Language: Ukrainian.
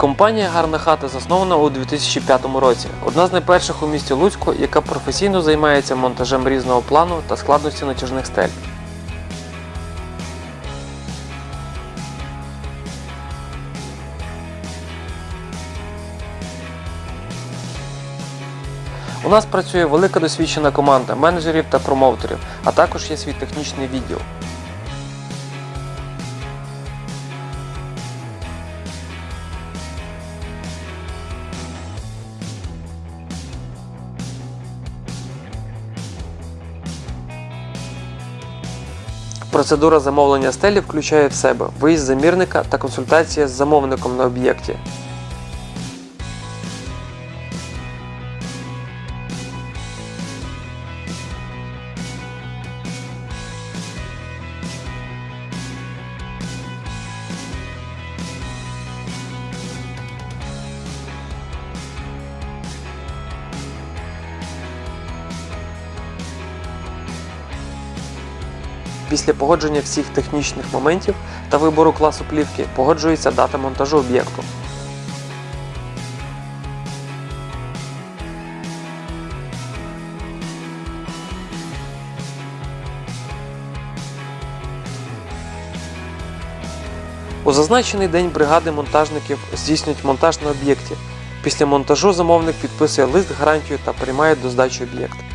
Компанія Гарна хата заснована у 2005 році. Одна з найперших у місті Луцьку, яка професійно займається монтажем різного плану та складності натяжних стель. У нас працює велика досвідчена команда менеджерів та промоутерів, а також є свій технічний відділ. Процедура замовлення стелі включає в себе виїзд замірника та консультація з замовником на об'єкті. Після погодження всіх технічних моментів та вибору класу плівки погоджується дата монтажу об'єкту. У зазначений день бригади монтажників здійснюють монтаж на об'єкті. Після монтажу замовник підписує лист гарантію та приймає до здачі об'єкт.